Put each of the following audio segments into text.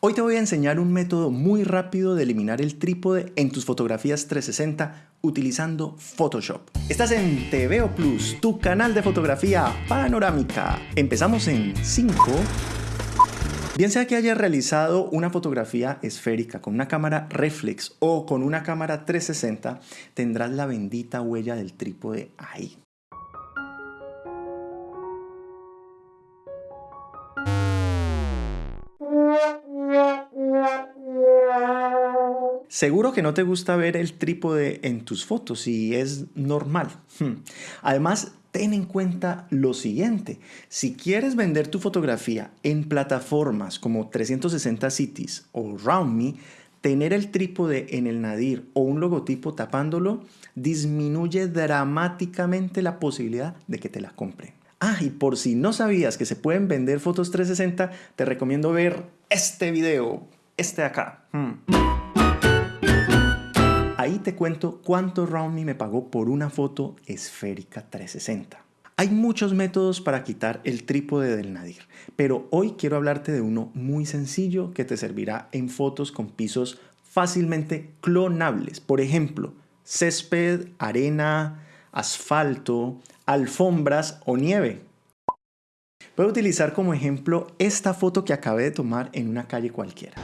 Hoy te voy a enseñar un método muy rápido de eliminar el trípode en tus fotografías 360 utilizando Photoshop. Estás en TVO Plus, tu canal de fotografía panorámica. Empezamos en 5... Bien sea que hayas realizado una fotografía esférica con una cámara reflex o con una cámara 360, tendrás la bendita huella del trípode ahí. Seguro que no te gusta ver el trípode en tus fotos y es normal. Hmm. Además, ten en cuenta lo siguiente. Si quieres vender tu fotografía en plataformas como 360 Cities o RoundMe, tener el trípode en el nadir o un logotipo tapándolo disminuye dramáticamente la posibilidad de que te la compren. Ah, y por si no sabías que se pueden vender fotos 360, te recomiendo ver este video, este de acá. Hmm. Ahí te cuento cuánto RoundMe me pagó por una foto esférica 360. Hay muchos métodos para quitar el trípode del nadir, pero hoy quiero hablarte de uno muy sencillo que te servirá en fotos con pisos fácilmente clonables. Por ejemplo, césped, arena, asfalto, alfombras o nieve. Puedo utilizar como ejemplo esta foto que acabé de tomar en una calle cualquiera.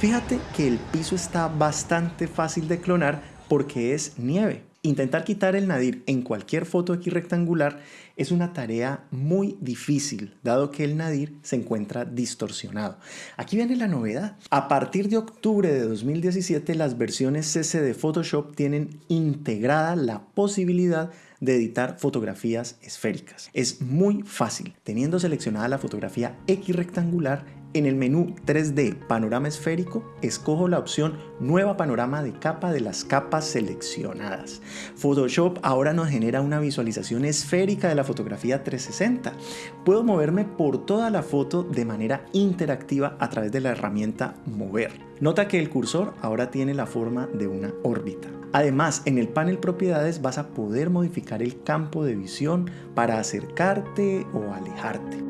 Fíjate que el piso está bastante fácil de clonar porque es nieve. Intentar quitar el nadir en cualquier foto X rectangular es una tarea muy difícil, dado que el nadir se encuentra distorsionado. Aquí viene la novedad. A partir de octubre de 2017, las versiones CC de Photoshop tienen integrada la posibilidad de editar fotografías esféricas. Es muy fácil. Teniendo seleccionada la fotografía X rectangular, en el menú 3D Panorama Esférico, escojo la opción Nueva Panorama de capa de las capas seleccionadas. Photoshop ahora nos genera una visualización esférica de la fotografía 360. Puedo moverme por toda la foto de manera interactiva a través de la herramienta Mover. Nota que el cursor ahora tiene la forma de una órbita. Además, en el panel Propiedades vas a poder modificar el campo de visión para acercarte o alejarte.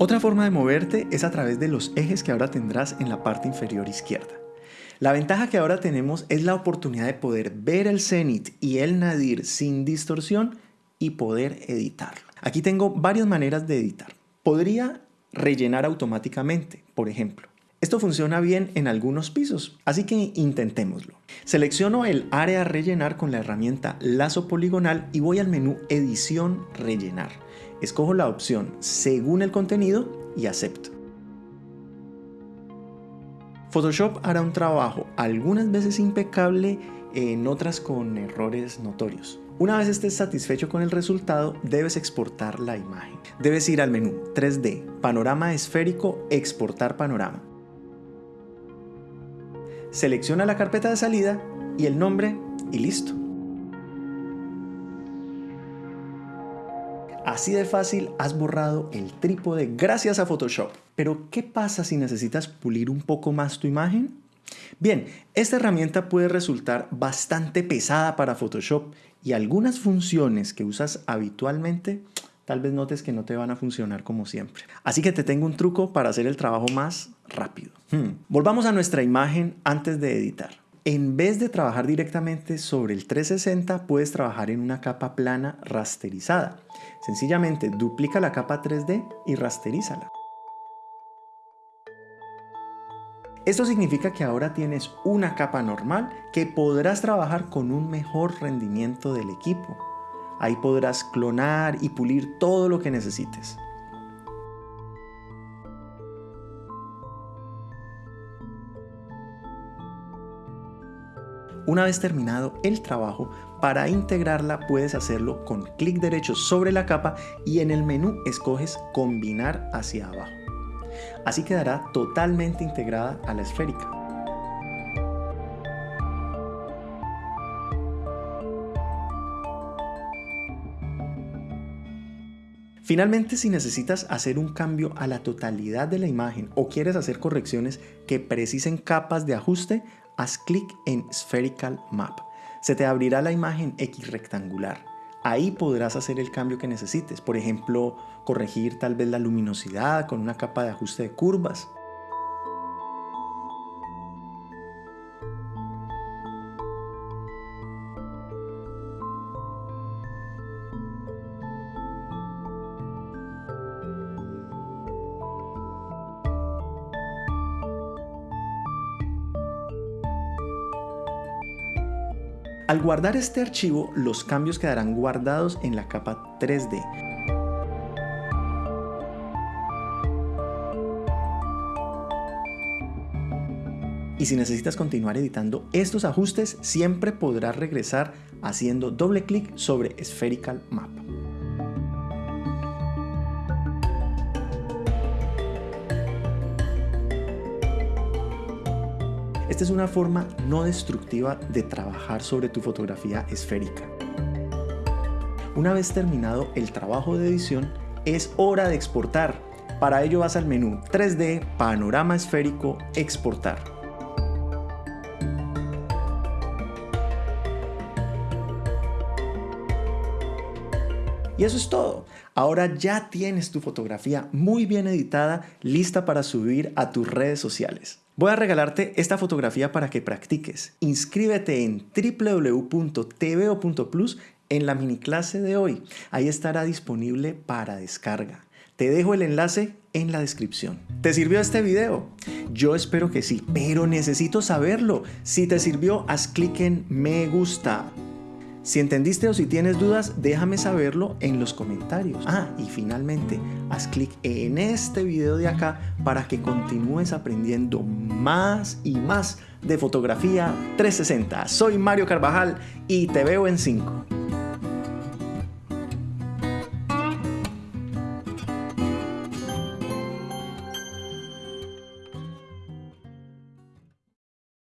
Otra forma de moverte es a través de los ejes que ahora tendrás en la parte inferior izquierda. La ventaja que ahora tenemos es la oportunidad de poder ver el cenit y el nadir sin distorsión y poder editarlo. Aquí tengo varias maneras de editar. Podría rellenar automáticamente, por ejemplo. Esto funciona bien en algunos pisos, así que intentémoslo. Selecciono el área rellenar con la herramienta lazo poligonal y voy al menú edición rellenar. Escojo la opción según el contenido y acepto. Photoshop hará un trabajo algunas veces impecable, en otras con errores notorios. Una vez estés satisfecho con el resultado, debes exportar la imagen. Debes ir al menú 3D, panorama esférico, exportar panorama. Selecciona la carpeta de salida y el nombre y listo. Así de fácil has borrado el trípode gracias a Photoshop. Pero ¿qué pasa si necesitas pulir un poco más tu imagen? Bien, esta herramienta puede resultar bastante pesada para Photoshop y algunas funciones que usas habitualmente tal vez notes que no te van a funcionar como siempre. Así que te tengo un truco para hacer el trabajo más rápido. Hmm. Volvamos a nuestra imagen antes de editar. En vez de trabajar directamente sobre el 360, puedes trabajar en una capa plana rasterizada. Sencillamente duplica la capa 3D y rasterízala. Esto significa que ahora tienes una capa normal que podrás trabajar con un mejor rendimiento del equipo. Ahí podrás clonar y pulir todo lo que necesites. Una vez terminado el trabajo, para integrarla puedes hacerlo con clic derecho sobre la capa y en el menú escoges combinar hacia abajo. Así quedará totalmente integrada a la esférica. Finalmente, si necesitas hacer un cambio a la totalidad de la imagen o quieres hacer correcciones que precisen capas de ajuste, haz clic en Spherical Map. Se te abrirá la imagen X rectangular. ahí podrás hacer el cambio que necesites. Por ejemplo, corregir tal vez la luminosidad con una capa de ajuste de curvas. Al guardar este archivo, los cambios quedarán guardados en la capa 3D. Y si necesitas continuar editando estos ajustes, siempre podrás regresar haciendo doble clic sobre Spherical Map. Esta es una forma no destructiva de trabajar sobre tu fotografía esférica. Una vez terminado el trabajo de edición, es hora de exportar. Para ello vas al menú 3D, panorama esférico, exportar. Y eso es todo. Ahora ya tienes tu fotografía muy bien editada, lista para subir a tus redes sociales. Voy a regalarte esta fotografía para que practiques. Inscríbete en www.tvo.plus en la mini clase de hoy. Ahí estará disponible para descarga. Te dejo el enlace en la descripción. ¿Te sirvió este video? Yo espero que sí, pero necesito saberlo. Si te sirvió, haz clic en me gusta. Si entendiste o si tienes dudas, déjame saberlo en los comentarios. Ah, y finalmente, haz clic en este video de acá para que continúes aprendiendo más y más de fotografía 360. Soy Mario Carvajal y te veo en 5.